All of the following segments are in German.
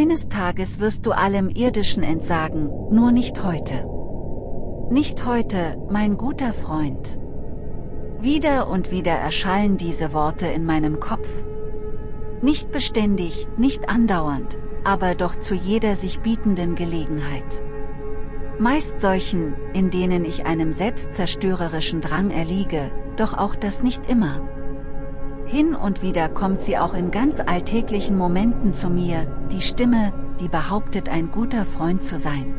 Eines Tages wirst du allem Irdischen entsagen, nur nicht heute. Nicht heute, mein guter Freund. Wieder und wieder erschallen diese Worte in meinem Kopf. Nicht beständig, nicht andauernd, aber doch zu jeder sich bietenden Gelegenheit. Meist solchen, in denen ich einem selbstzerstörerischen Drang erliege, doch auch das nicht immer. Hin und wieder kommt sie auch in ganz alltäglichen Momenten zu mir, die Stimme, die behauptet ein guter Freund zu sein.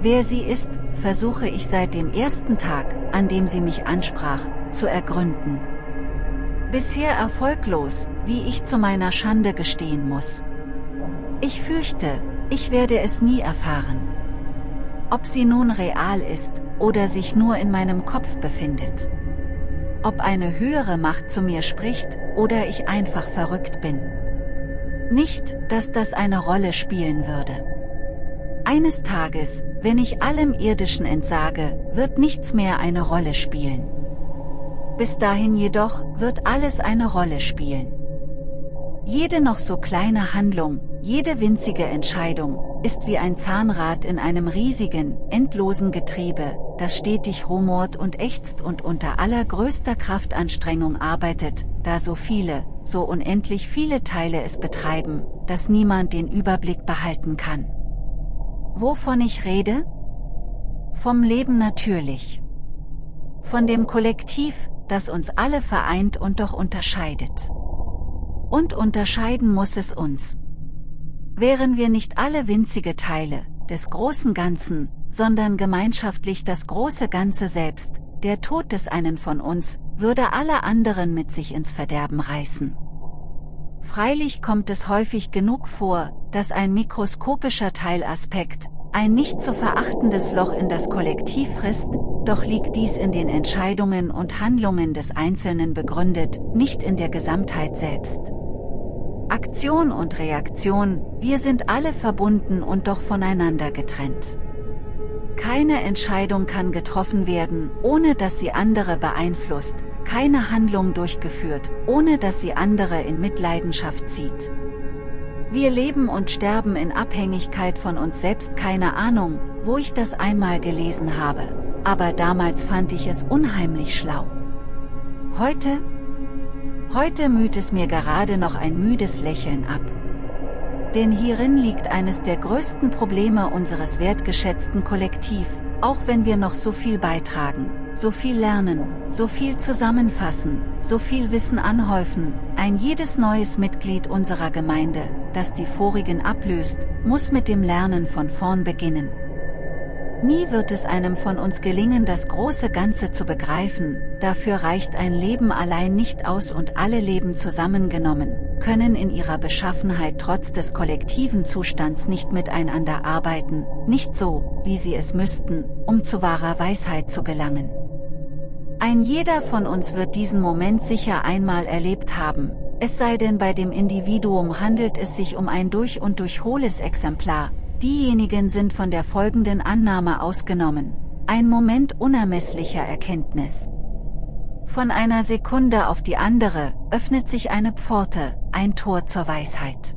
Wer sie ist, versuche ich seit dem ersten Tag, an dem sie mich ansprach, zu ergründen. Bisher erfolglos, wie ich zu meiner Schande gestehen muss. Ich fürchte, ich werde es nie erfahren. Ob sie nun real ist, oder sich nur in meinem Kopf befindet ob eine höhere Macht zu mir spricht, oder ich einfach verrückt bin. Nicht, dass das eine Rolle spielen würde. Eines Tages, wenn ich allem Irdischen entsage, wird nichts mehr eine Rolle spielen. Bis dahin jedoch, wird alles eine Rolle spielen. Jede noch so kleine Handlung, jede winzige Entscheidung, ist wie ein Zahnrad in einem riesigen, endlosen Getriebe, das stetig rumort und ächzt und unter allergrößter Kraftanstrengung arbeitet, da so viele, so unendlich viele Teile es betreiben, dass niemand den Überblick behalten kann. Wovon ich rede? Vom Leben natürlich. Von dem Kollektiv, das uns alle vereint und doch unterscheidet. Und unterscheiden muss es uns. Wären wir nicht alle winzige Teile des großen Ganzen, sondern gemeinschaftlich das große Ganze selbst, der Tod des einen von uns, würde alle anderen mit sich ins Verderben reißen. Freilich kommt es häufig genug vor, dass ein mikroskopischer Teilaspekt, ein nicht zu verachtendes Loch in das Kollektiv frisst, doch liegt dies in den Entscheidungen und Handlungen des Einzelnen begründet, nicht in der Gesamtheit selbst. Aktion und Reaktion, wir sind alle verbunden und doch voneinander getrennt. Keine Entscheidung kann getroffen werden, ohne dass sie andere beeinflusst, keine Handlung durchgeführt, ohne dass sie andere in Mitleidenschaft zieht. Wir leben und sterben in Abhängigkeit von uns selbst keine Ahnung, wo ich das einmal gelesen habe, aber damals fand ich es unheimlich schlau. Heute, Heute müht es mir gerade noch ein müdes Lächeln ab. Denn hierin liegt eines der größten Probleme unseres wertgeschätzten Kollektiv, auch wenn wir noch so viel beitragen, so viel lernen, so viel zusammenfassen, so viel Wissen anhäufen, ein jedes neues Mitglied unserer Gemeinde, das die vorigen ablöst, muss mit dem Lernen von vorn beginnen. Nie wird es einem von uns gelingen das große Ganze zu begreifen, dafür reicht ein Leben allein nicht aus und alle Leben zusammengenommen, können in ihrer Beschaffenheit trotz des kollektiven Zustands nicht miteinander arbeiten, nicht so, wie sie es müssten, um zu wahrer Weisheit zu gelangen. Ein jeder von uns wird diesen Moment sicher einmal erlebt haben, es sei denn bei dem Individuum handelt es sich um ein durch und durch hohles Exemplar, Diejenigen sind von der folgenden Annahme ausgenommen, ein Moment unermesslicher Erkenntnis. Von einer Sekunde auf die andere, öffnet sich eine Pforte, ein Tor zur Weisheit.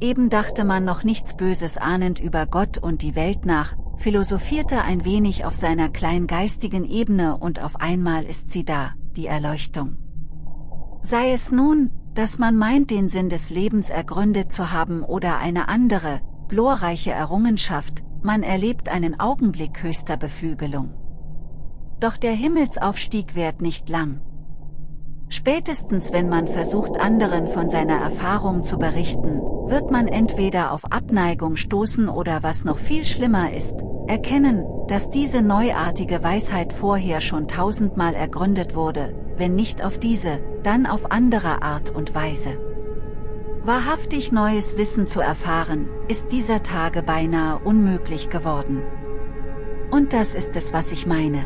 Eben dachte man noch nichts Böses ahnend über Gott und die Welt nach, philosophierte ein wenig auf seiner kleingeistigen Ebene und auf einmal ist sie da, die Erleuchtung. Sei es nun, dass man meint den Sinn des Lebens ergründet zu haben oder eine andere, glorreiche Errungenschaft, man erlebt einen Augenblick höchster Beflügelung. Doch der Himmelsaufstieg währt nicht lang. Spätestens wenn man versucht anderen von seiner Erfahrung zu berichten, wird man entweder auf Abneigung stoßen oder was noch viel schlimmer ist, erkennen, dass diese neuartige Weisheit vorher schon tausendmal ergründet wurde, wenn nicht auf diese, dann auf andere Art und Weise. Wahrhaftig neues Wissen zu erfahren, ist dieser Tage beinahe unmöglich geworden. Und das ist es was ich meine.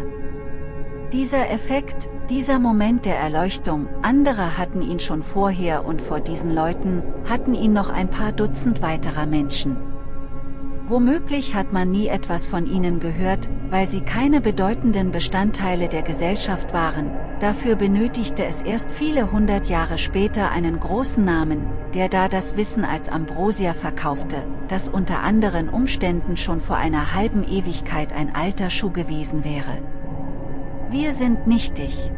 Dieser Effekt, dieser Moment der Erleuchtung, andere hatten ihn schon vorher und vor diesen Leuten, hatten ihn noch ein paar Dutzend weiterer Menschen. Womöglich hat man nie etwas von ihnen gehört, weil sie keine bedeutenden Bestandteile der Gesellschaft waren, dafür benötigte es erst viele hundert Jahre später einen großen Namen, der da das Wissen als Ambrosia verkaufte, das unter anderen Umständen schon vor einer halben Ewigkeit ein alter Schuh gewesen wäre. Wir sind nichtig.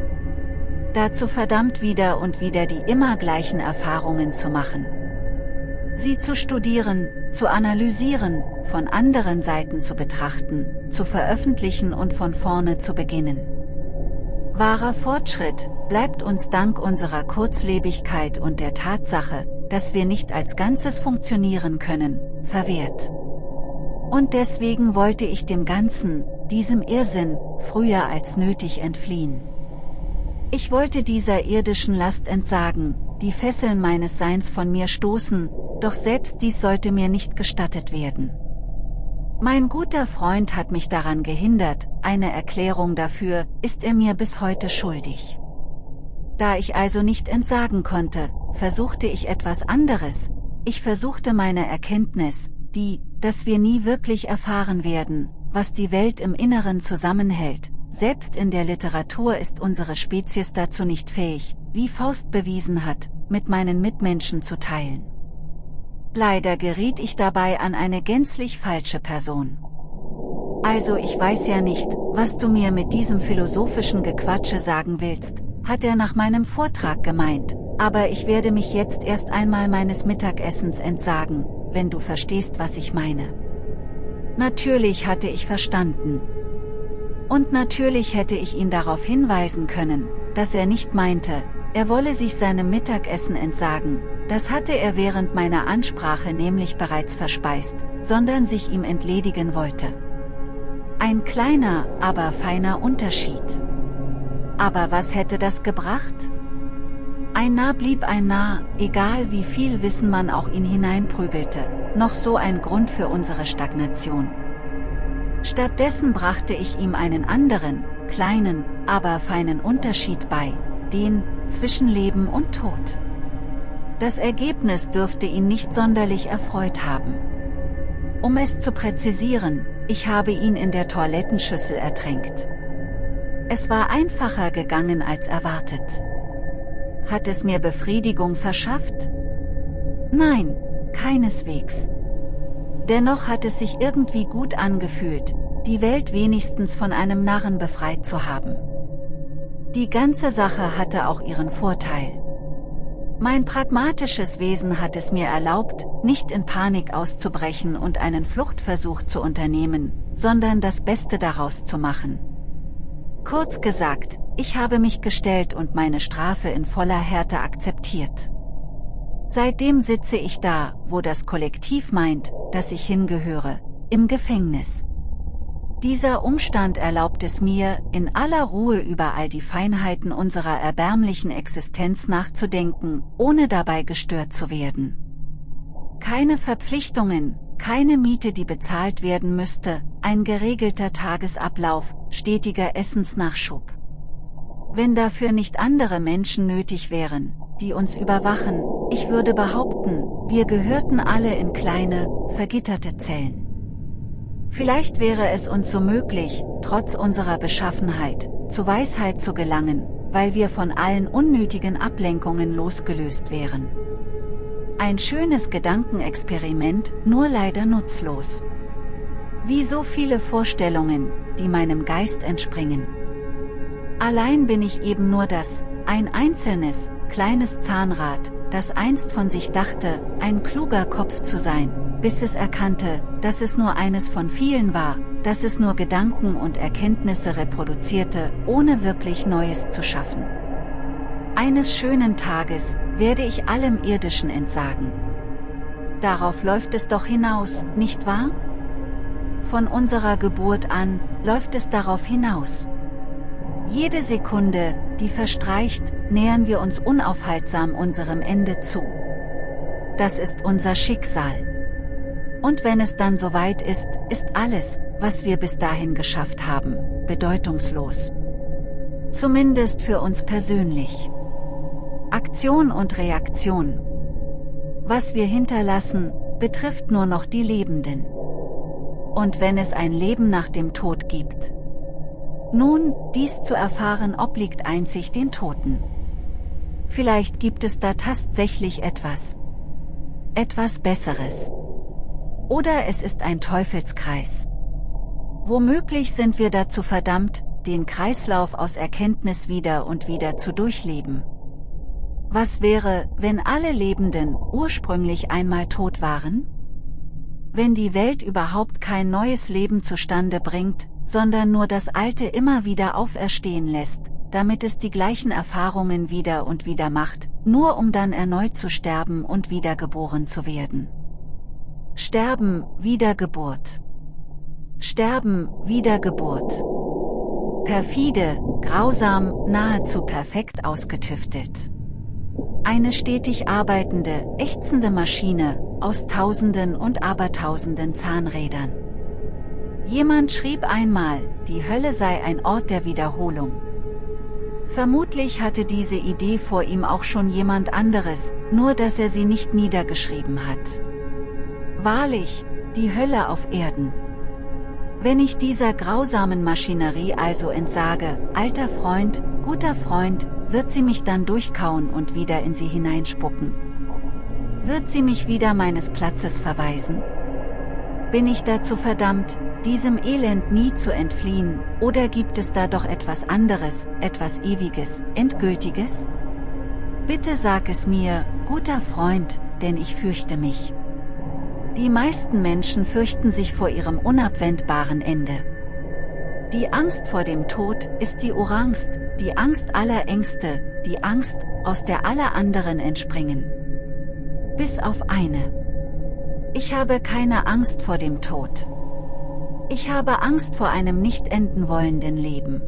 Dazu verdammt wieder und wieder die immer gleichen Erfahrungen zu machen. Sie zu studieren, zu analysieren, von anderen Seiten zu betrachten, zu veröffentlichen und von vorne zu beginnen. Wahrer Fortschritt bleibt uns dank unserer Kurzlebigkeit und der Tatsache, dass wir nicht als Ganzes funktionieren können, verwehrt. Und deswegen wollte ich dem Ganzen, diesem Irrsinn, früher als nötig entfliehen. Ich wollte dieser irdischen Last entsagen, die Fesseln meines Seins von mir stoßen, doch selbst dies sollte mir nicht gestattet werden. Mein guter Freund hat mich daran gehindert, eine Erklärung dafür ist er mir bis heute schuldig. Da ich also nicht entsagen konnte, versuchte ich etwas anderes, ich versuchte meine Erkenntnis, die, dass wir nie wirklich erfahren werden, was die Welt im Inneren zusammenhält, selbst in der Literatur ist unsere Spezies dazu nicht fähig, wie Faust bewiesen hat, mit meinen Mitmenschen zu teilen. Leider geriet ich dabei an eine gänzlich falsche Person. Also ich weiß ja nicht, was du mir mit diesem philosophischen Gequatsche sagen willst, hat er nach meinem Vortrag gemeint, aber ich werde mich jetzt erst einmal meines Mittagessens entsagen, wenn du verstehst was ich meine. Natürlich hatte ich verstanden. Und natürlich hätte ich ihn darauf hinweisen können, dass er nicht meinte, er wolle sich seinem Mittagessen entsagen, das hatte er während meiner Ansprache nämlich bereits verspeist, sondern sich ihm entledigen wollte. Ein kleiner, aber feiner Unterschied. Aber was hätte das gebracht? Ein Narr blieb ein Narr, egal wie viel Wissen man auch ihn hineinprügelte, noch so ein Grund für unsere Stagnation. Stattdessen brachte ich ihm einen anderen, kleinen, aber feinen Unterschied bei, den, zwischen Leben und Tod. Das Ergebnis dürfte ihn nicht sonderlich erfreut haben. Um es zu präzisieren, ich habe ihn in der Toilettenschüssel ertränkt. Es war einfacher gegangen als erwartet. Hat es mir Befriedigung verschafft? Nein, keineswegs. Dennoch hat es sich irgendwie gut angefühlt, die Welt wenigstens von einem Narren befreit zu haben. Die ganze Sache hatte auch ihren Vorteil. Mein pragmatisches Wesen hat es mir erlaubt, nicht in Panik auszubrechen und einen Fluchtversuch zu unternehmen, sondern das Beste daraus zu machen. Kurz gesagt, ich habe mich gestellt und meine Strafe in voller Härte akzeptiert. Seitdem sitze ich da, wo das Kollektiv meint, dass ich hingehöre, im Gefängnis. Dieser Umstand erlaubt es mir, in aller Ruhe über all die Feinheiten unserer erbärmlichen Existenz nachzudenken, ohne dabei gestört zu werden. Keine Verpflichtungen, keine Miete die bezahlt werden müsste, ein geregelter Tagesablauf, stetiger Essensnachschub. Wenn dafür nicht andere Menschen nötig wären, die uns überwachen, ich würde behaupten, wir gehörten alle in kleine, vergitterte Zellen. Vielleicht wäre es uns so möglich, trotz unserer Beschaffenheit, zu Weisheit zu gelangen, weil wir von allen unnötigen Ablenkungen losgelöst wären. Ein schönes Gedankenexperiment, nur leider nutzlos. Wie so viele Vorstellungen, die meinem Geist entspringen. Allein bin ich eben nur das, ein einzelnes, kleines Zahnrad, das einst von sich dachte, ein kluger Kopf zu sein, bis es erkannte, dass es nur eines von vielen war, dass es nur Gedanken und Erkenntnisse reproduzierte, ohne wirklich Neues zu schaffen. Eines schönen Tages werde ich allem Irdischen entsagen. Darauf läuft es doch hinaus, nicht wahr? Von unserer Geburt an, läuft es darauf hinaus. Jede Sekunde, die verstreicht, nähern wir uns unaufhaltsam unserem Ende zu. Das ist unser Schicksal. Und wenn es dann soweit ist, ist alles, was wir bis dahin geschafft haben, bedeutungslos. Zumindest für uns persönlich. Aktion und Reaktion. Was wir hinterlassen, betrifft nur noch die Lebenden. Und wenn es ein Leben nach dem Tod gibt. Nun, dies zu erfahren obliegt einzig den Toten. Vielleicht gibt es da tatsächlich etwas, etwas Besseres. Oder es ist ein Teufelskreis. Womöglich sind wir dazu verdammt, den Kreislauf aus Erkenntnis wieder und wieder zu durchleben. Was wäre, wenn alle Lebenden ursprünglich einmal tot waren? Wenn die Welt überhaupt kein neues Leben zustande bringt, sondern nur das Alte immer wieder auferstehen lässt, damit es die gleichen Erfahrungen wieder und wieder macht, nur um dann erneut zu sterben und wiedergeboren zu werden. Sterben, Wiedergeburt. Sterben, Wiedergeburt. Perfide, grausam, nahezu perfekt ausgetüftelt. Eine stetig arbeitende, ächzende Maschine, aus Tausenden und Abertausenden Zahnrädern. Jemand schrieb einmal, die Hölle sei ein Ort der Wiederholung. Vermutlich hatte diese Idee vor ihm auch schon jemand anderes, nur dass er sie nicht niedergeschrieben hat. Wahrlich, die Hölle auf Erden. Wenn ich dieser grausamen Maschinerie also entsage, alter Freund, guter Freund, wird sie mich dann durchkauen und wieder in sie hineinspucken. Wird sie mich wieder meines Platzes verweisen? Bin ich dazu verdammt, diesem Elend nie zu entfliehen, oder gibt es da doch etwas anderes, etwas Ewiges, Endgültiges? Bitte sag es mir, guter Freund, denn ich fürchte mich. Die meisten Menschen fürchten sich vor ihrem unabwendbaren Ende. Die Angst vor dem Tod ist die Orangst, die Angst aller Ängste, die Angst, aus der alle anderen entspringen. Bis auf eine. Ich habe keine Angst vor dem Tod. Ich habe Angst vor einem nicht enden wollenden Leben.